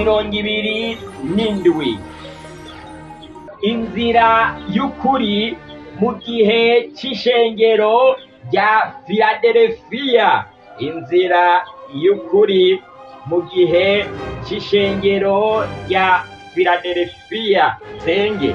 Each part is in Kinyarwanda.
mirongo ibiri n'indwi. Inzira y'ukuri mu gihe c'ishengero rya filaderefiya inzira y'ukuri mu gihe c'ishengero rya filaderefiya senge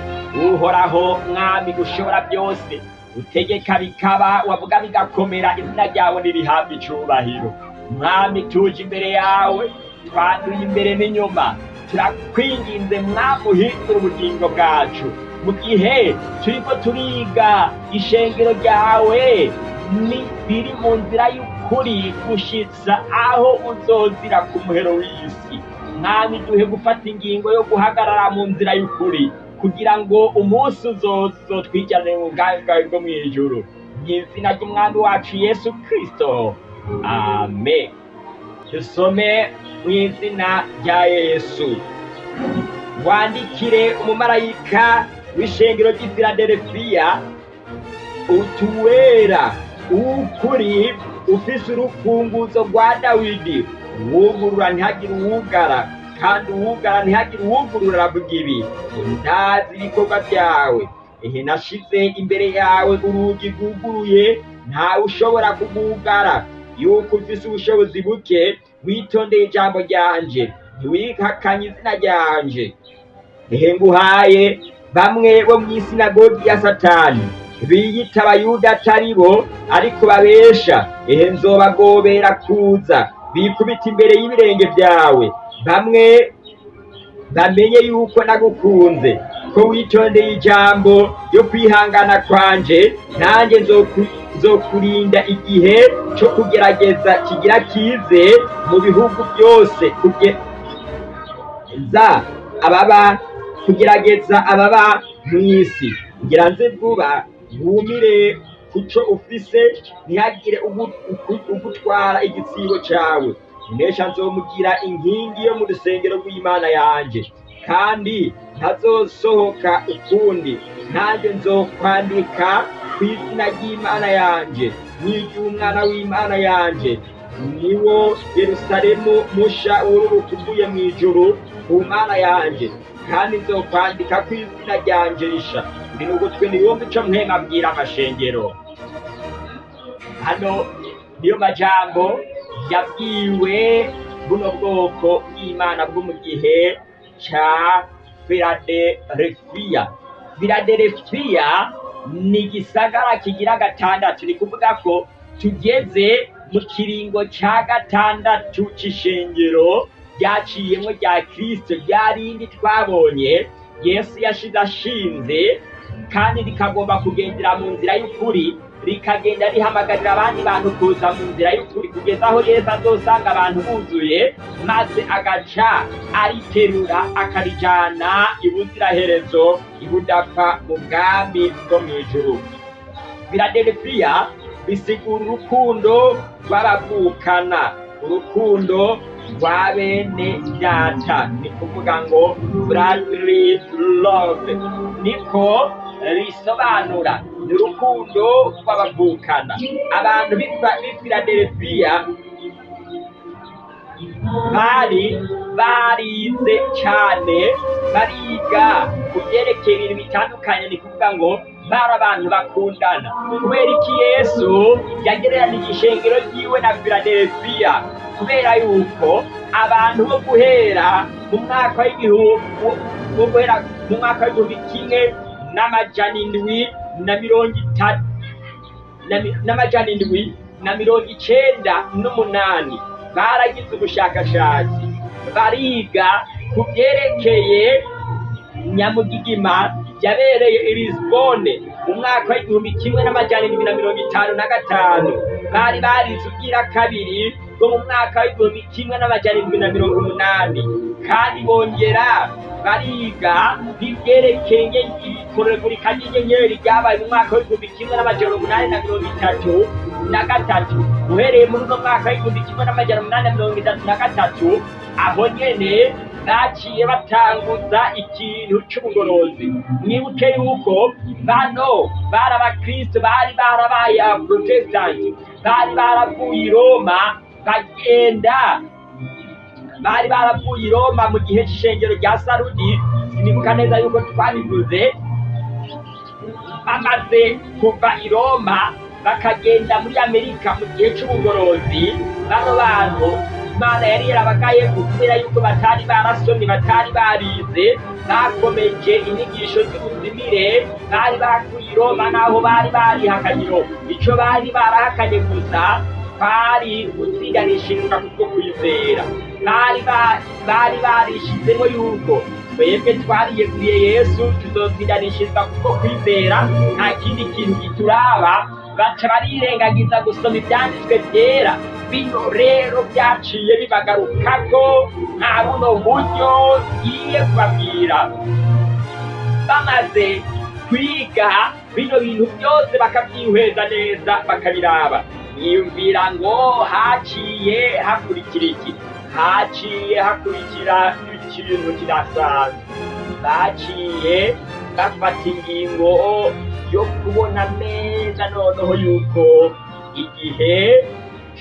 uhoraho mwami ushobora byose utegeka bikaba wavuga bigakomera izina ryawe nirihabwa icubahiro. Mwami tuje imbere yawe twanduye imbere n'inyuma turakwinginze mwami uhindura ubugingo bwacu. Mu gihe turiko turiga ishengero ryawe ni biri mu nzira y'ukuri gushitsa aho uzozira ku muhero w'isi. Mwami duhe gufata ingingo yo guhagarara mu nzira y'ukuri kugira ngo umunsi uzozotwijane mu bwami bwawe bwo mu ijuru. Mu izina ry'umwami wacu yesu kristo. Amen. Dusome mu izina rya yesu. Wandikire umumarayika w'ishengero ry'i filaderefiya utuwera ukuri ufise urufunguzo rwa dawidi. Uwugurura ntihagire uwugara kandi uwugara ntihagire uwugurura aravuga ibi ndazi ibikorwa byawe. Ehe nashize imbere yawe urugi rwuguruye ntawe ushobora kugugara. Yuko ufise ubushobozi buke witondeye ijambo ryanje ntiwihakanye izina ryanje ehe nguhaye bamwe bo mu isinagogi ya satani. Biyita abayuda atari bo ariko babesha. Ehe nzobagobera kuza. Bikubita imbere y'ibirenge byawe. Bamwe bamenye yuko nagukunze. Ko witondeye ijambo ryo kwihangana kwanje nanjye nzoku- nzokurinda igihe cyo kugerageza kigira kize mu bihugu byose kuge- za ababa kugerageza ababa mu isi. Ngira nze vuba wumire kuco ufise ntihagire ugu- ugu- ugutwara igitsibo cawe. Unesha nzomugira inkingi yo mu rusengero rw'imana yanje. Kandi ntazosohoka ukundi. Nanjye nzokwandika ku izina ry'imana yanje n'iry'umwana w'imana yanje. Niwo yerusalemu musha wururuka uvuye mu ijuru ku mana yanje kandi nzokwandika ku izina ryanje risha ndi n'ugutwi niyumva ico mpema abwira amashengero. Hano niyo majambo yabwiwe buno bwoko bw'imana bwo mu gihe ca filaderefiya filaderefiya ni igisagara kigira gatandatu. Ni kuvuga ko tugeze mu kiringo ca gatandatu c'ishengero ryaciyemwo rya kristo. Rya rindi twabonye? Yesu yashize ashinze kandi rikagomba kugendera mu nzira y'ukuri. Rikagenda rihamagarira abandi bantu kuza mu nzira y'ukuri kugeza aho yesu azosanga abantu buzuye maze agaca ariterura akarijana ibuziraherezo ibudapfa mu bwami bwo mu ijuru. Filadelufiya bisigura urukundo rw'abavukana. Urukundo rwa bene data ni kuvuga ngo brotherly love. Niko risobanura ni urukundo rw'abavukana abantu b'i filadelufiya bari barize cyane bariga ku byerekeye ibintu bitandukanye ni kuvuga ngo bari abantu bakundana. Kubera iki yesu yagereranije ishengero ryiwe na filadelufiya kubera yuko abantu bo guhera mu mwaka w'igihumbi mu mwaka w'igihumbi kimwe n'amajana indwi na mirongo itatu na mi- n'amajana indwi na mirongo icenda n'umunani. Baragize ubushakashatsi. Bariga ku byerekeye nyamugigima yabereye i lisbone mu mwaka w'igihumbi kimwe n'amajana indwi na mirongo itanu na gatanu. Bari barize ubwira kabiri bwo mu mwaka w'igihumbi kimwe n'amajana indwi na mirongo umunani. Kandi bongera bariga n'ibyerekeye ikoragurika ry'inyenyeri ryabaye mu mwaka w'igihumbi kimwe n'amajana umunani na mirongo itatu na gatatu. Uhereye muri uno mwaka w'igihumbi kimwe n'amajana umunani na mirongo itatu na gatatu aho nyene baciye batanguza ikintu c'ubugorozi. Mwibuke yuko bano bari abakristo bari barabaye abaprotestanti bari baravuye i roma bagenda bari baravuye i roma mu gihe c'ishengero rya sarudi. Sinibuka neza yuko twabivuze bamaze kuva i roma bakagenda muri amerika mu gihe c'ubugorozi. Bano bantu imana yari yarabagaye kubera yuko batari barasomye batari barize. Bakomeje inyigisho z'ubuzimire. Bari bakuye i roma naho bari barihakanyiro ico bari barahakanye gusa bari gutsiganishirizwa kubwo kwizera. Bari ba- bari barishizemo yuko. Twebwe twariyeguriye yesu tuzotsiganishirizwa kubwo kwizera nta kindi kintu gituraba baca barirengagiza gusoma ivyanditswe vyera bino rero vyaciye bibagarukako nta buno buryo ngiye kubabwira bamaze kwiga bino bintu byose bakabyihweza neza bakabiraba niyumvira ngo haciye hakurikira iki haciye hakurikira ikintu kidasanzwe. Baciye bafata ingingo yo kubona neza noneho yuko igihe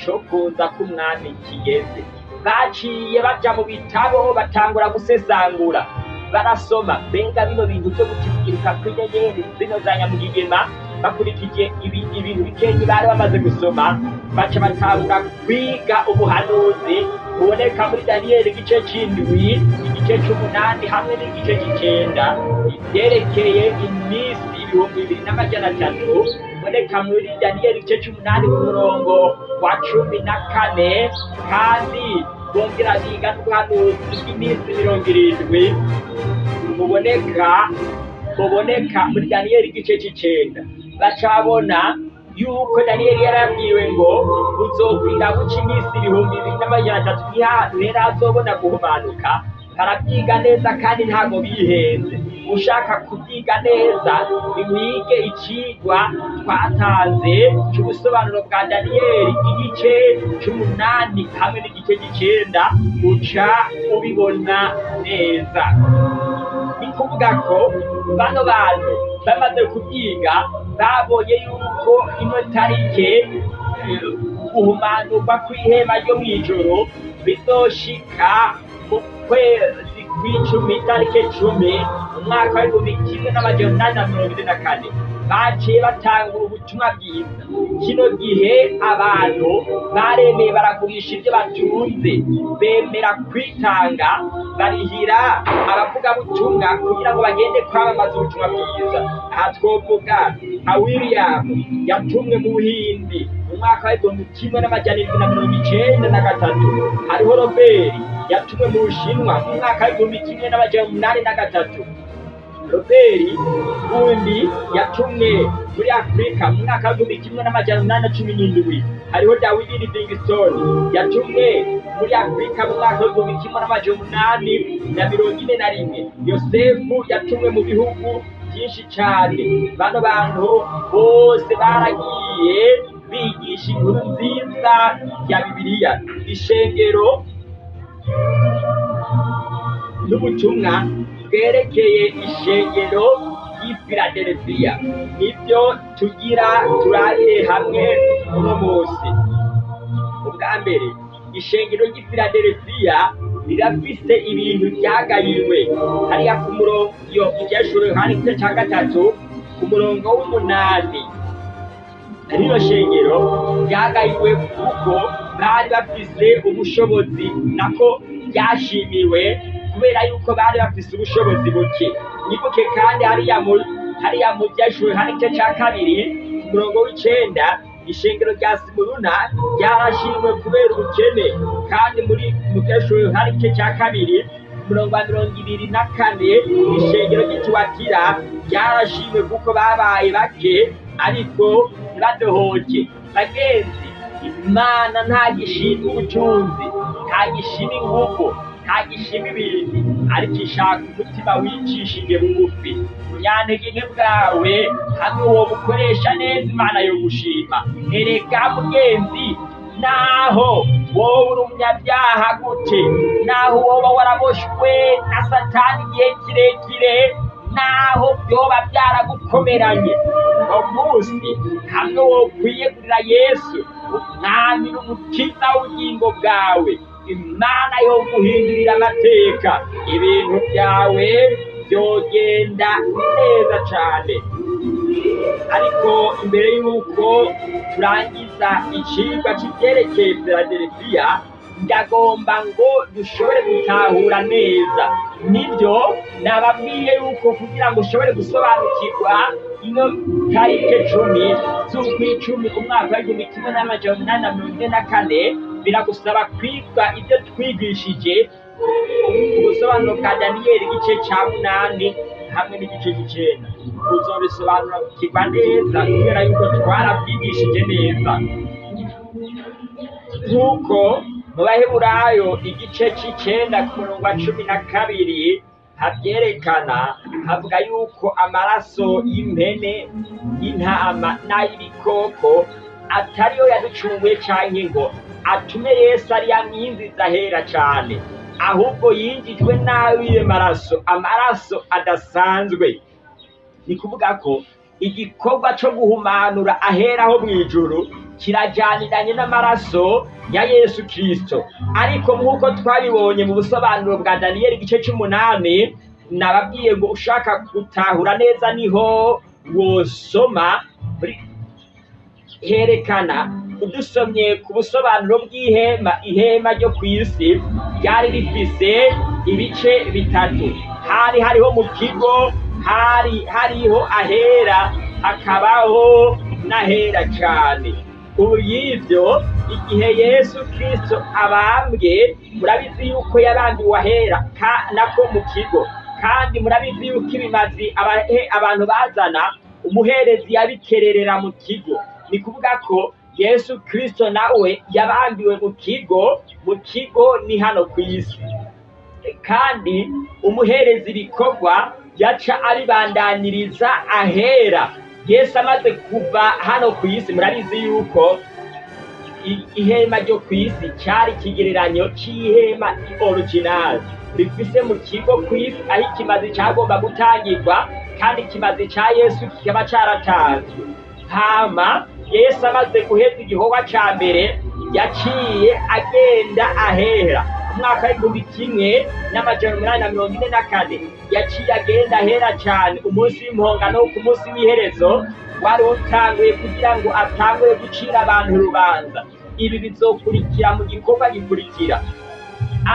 co kuza k'umwami kigeze. Baciye baja mu bitabo batangura gusesangura. Barasoma. Mbega bino bintu vyo gutikiruka kw'inyenyeri zino za nyamugigima bakurikije ibi- ibintu bikenyi bari bamaze gusoma. Baca batangura kwiga ubuhanuzi buboneka muri daniyeli igice c'indwi igice c'umunani hamwe n'igice c'icenda. Ivyerekeye iminsi ibihumbi bibiri n'amajana atatu biboneka muri daniyeli igice c'umunani ku murongo wa cumi na kane kandi bongera biga n'ubuhanuzi bw'iminsi mirongo irindwi. Buboneka buboneka muri daniyeli igice c'icenda. Bacabona yuko daniyeli yarabwiwe ngo buzokwira guca iminsi ibihumbi bibiri n'amajana atatu ntihantu rero azobona guhumanuka. Barabyiga neza kandi ntabwo bihenze. Ushaka kubyiga neza niwige icigwa twatanze c'ubusobanuro bwa daniyeli igice c'umunani hamwe n'igice c'icenda uca ubibona neza. Ni kuvuga ko bano bantu bamaze kubyiga babonye yuko ino tarike guhumanurwa kw'ihema ryo mw'ijoro bizoshika mu kwezi. Kw'icumi itarike cumi umwaka w'ibihumbi kimwe n'amajana umunani na mirongo ine na kane. Baciye batangura ubutumwa bwiza. Kino gihe abantu baremeye baragurisha ibyo batunze. Bemera kwitanga barihira abavugabutumwa kugira ngo bagende kwamamaza ubutumwa bwiza. Aha twovuga nka william yatumwe mu buhindi. Mu mwaka w'igihumbi kimwe n'amajana irindwi na mirongo icenda na gatatu. Hariho robert yatumwe mu bushinwa mu mwaka w'igihumbi kimwe n'amajana umunani na gatatu. Robert undi yatumwe muri afurika mu mwaka w'igihumbi kimwe n'amajana umunani na cumi n'indwi. Hariho dawidi livingstone yatumwe muri afurika mu mwaka w'igihumbi kimwe n'amajana umunani na mirongo ine na rimwe. Yosefu yatumwe mu bihugu byinshi cyane. Bano bantu bose baragiye bigisha inkuru nziza ya bibiliya. Ishengero n'ubutumwa bwerekeye ishengero filadelfiya ni byo tugira turabire hamwe uno munsi. Ubwa mbere ishengero ry'i filadelfiya rirafise ibintu byagayiwe hariya ku murongo iyo ibyashuro yohani igice cya gatatu ku murongo w'umunani. Rino shengero ryagayiwe kuko bari bafise ubushobozi nako ryashimiwe kubera yuko bari bafise ubushobozi buke. Nibuke kandi hariya mu hariya mu byashuwe hari igice cya kabiri ku murongo ishengero rya simuruna ryarashimwe kubera ubukene. Kandi muri mu byashuwe hari igice cya kabiri wa mirongo ibiri na kane ishengero ry'ituwatira ryarashimwe kuko babaye bake ariko ntibadohoke bagenzi imana nta gishima ubutunzi nta gishima ingufu nta gishima ibindi ariko ishaka umutima wicishije bugufi unyantege nke bwawe hamwe uwo bukoresha neza imana yo gushima erega mugenzi naho wowe uri umunyabyaha gute? Naho woba waraboshwe na satani igihe kirekire? Naho byoba byaragukomeranye? Munsi hamwe wo kwiyegurira yesu umwami n'umukiza w'ubugingo bwawe imana yo guhindurira amateka. Ibintu byawe byogenda neza cyane ariko imbere y'uko turangiza icigwa c'ivyerekeye filadelfiya ndagomba ngo dushobore gutahura neza. Nibyo nababwiye yuko kugira ngo ushobore gusobanukirwa ino tarike cumi z'ukwicumi umwaka w'igihumbi kimwe n'amajana umunani na mirongo ine na kane biragusaba kwiga ibyo twigishije ubusobanuro bwa daniyeli igice ca munani hamwe n'igice c'icenda. Uzobisobanukirwa neza kubera yuko twarabyigishije neza. Nk'uko mu baheburayo igice c'icenda ku murongo wa cumi na kabiri havyerekana havuga yuko amaraso y'impene y'intama n'ay'ibikoko atariyo yaducunguye canke ngo atume yesu ariyo amwinjiza ahera cane. Ahubwo yinjijwe n'abiye maraso amaraso adasanzwe. Ni kuvuga ko igikorwa co guhumanura aheraho mw'ijuru kirajaniranye n'amaraso ya yesu kristo. Ariko nk'uko twabibonye mu busobanuro bwa daniyeli igice c'umunani nababwiye ngo ushaka gutahura neza ni ho wosoma herekana udusomye ku busobanuro bw'ihema ihema ryo ku isi ryari rifise ibice bitatu. Hari hariho mu kigo hari hariho ahera hakabaho n'ahera cane. Ubu y'ivyo igihe yesu kristo abambwe murabizi yuko yabambiwe ahera nako mu kigo. Kandi murabizi yuko ibimazi abantu bazana umuherezi yabikererera mu kigo. Ni kuvuga ko yesu kristo nawe yabambiwe mu kigo mu kigo ni hano ku isi. Kandi umuhereza ibikorwa yaca abibandaniriza ahera. Yesu amaze kuva hano ku isi murabizi yuko ihema ryo ku isi cyari ikigereranyo c'ihema original. Rifise mu kigo ku isi aho ikimazi cagomba gutangirwa kandi ikimazi ca yesu kikaba caratanzwe. Hama yesu amaze guheza igikorwa ca mbere yaciye agenda ahera. Umwaka w'igihumbi kimwe n'amajana umunani na mirongo ine na kane. Yaciye agenda ahera cane. Umunsi w'impongano ku munsi w'iherezo wari utanguye kugira ngo atangure gucira abantu urubanza. Ibi bizokurikira mu gikorwa gikurikira.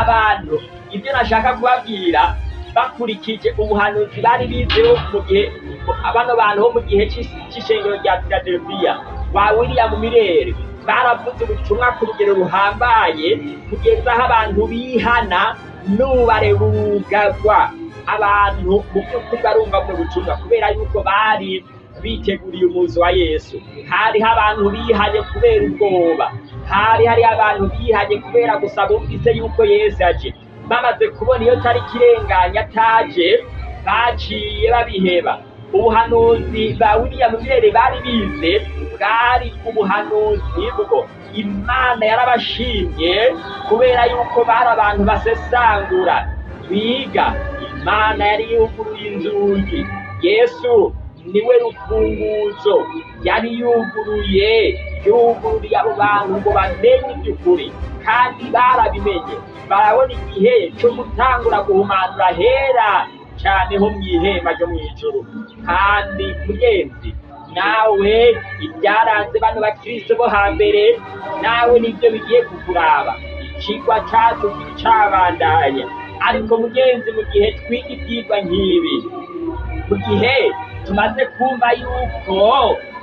Abantu ibyo nashaka kubabwira bakurikije ubuhanuzi bari bizeho mu gihe bano bantu bo mu gihe c'ishengero rya filadelfiya ba william mirere baravuze ubutumwa ku rugero ruhambaye kugeza aho abantu bihana n'ubare bugagwa. Abantu mu by'ukuri barumva buno butumwa kubera yuko bari biteguriye umuzi wa yesu. Hariho abantu bihanye kubera ubwoba. Hari hari abantu bihanye kubera gusa bumvise yuko yesu aje. Bamaze kubona iyo tariki irenganya ataje baciye babiheba. Ubuhanuzi ba william mirere bari bize bwari ubuhanuzi bwo imana yarabashimye kubera yuko bari abantu basesangura. Biga imana yari yuguruye inzugi. Yesu ni we rufunguzo. Yari yuguruye yugururiye abo bantu ngo bamenye iby'ukuri kandi barabimenye. Barabona igihe cyo gutangura guhumanura hera. Cyane ho mu ihema ryo mu ijuru kandi mugenzi nawe ibyaranze bano bakristo bo hambere nawe ni byo bigiye kukuraba. Ikigwa cyacu cyabandanya ariko mugenzi mu gihe twiga ibyigwa nk'ibi mu gihe tumaze kumva yuko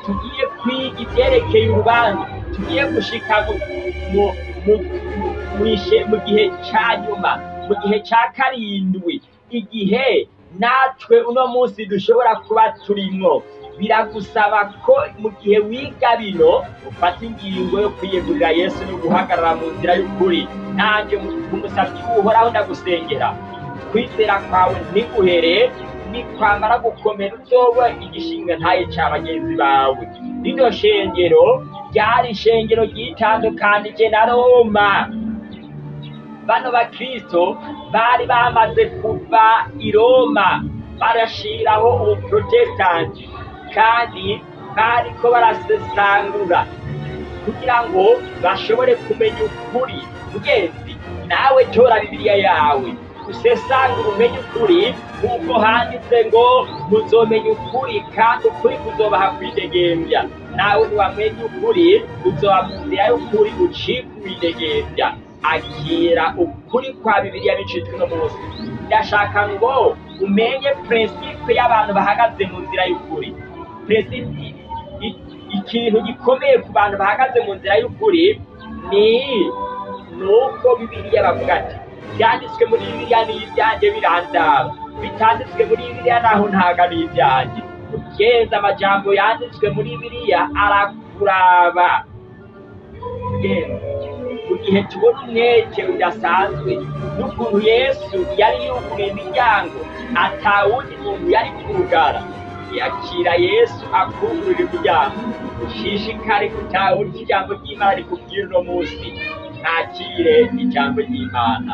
tugiye kwiga ibyerekeye urubanza tugiye gushika mu gihe cya nyuma mu gihe cya karindwi igihe natwe uno munsi dushobora kuba turimwo biragusaba ko mu gihe wiga bino ufata ingingo yo kwiyegurira yesu no guhagarara mu nzira y'ukuri. Nanjye umusabyi uhoraho ndagusengera kwizera kwawe ntiguhere nikwamara gukomera uzoba igishinga ntaye cya bagenzi bawe. Rino shengero ryari ishengero ryitandukanije na roma. Bano bakristo bari bamaze kuva i roma barashiraho ubuprotestanti kandi bariko barasesangura kugira ngo bashobore kumenya ukuri. Mugenzi nawe tora bibiliya yawe. Usesangure umenye ukuri nk'uko handitse ngo muzomenya ukuri kandi ukuri kuzobaha kwidegembya nawe ntiwamenye ukuri uzoba mu nzira y'ukuri ucika uwidegembya akira ukuri kwa bibiliya bicitwe uno munsi. Ndashaka ngo umenye prinsipe y'abantu bahagaze mu nzira y'ukuri. I- ikintu gikomeye ku bantu bahagaze mu nzira y'ukuri ni nuko bibiliya bavuga ati byanditswe muri bibiliya ni ibyanjye birandaba bitanditswe muri bibiliya naho ntago ari ibyanjye ugenza amajambo yanditswe muri bibiliya arakuraba. Ugenza. mu gihe tubona umwete udasanzwe n'ukuntu yesu yari yuguruye imiryango atawundi muntu yari kurugara. Yakira yesu akugurira imiryango. Ushishikare gutahura ijambo ry'imana rikubwira uno munsi. Ntakire ijambo ry'imana.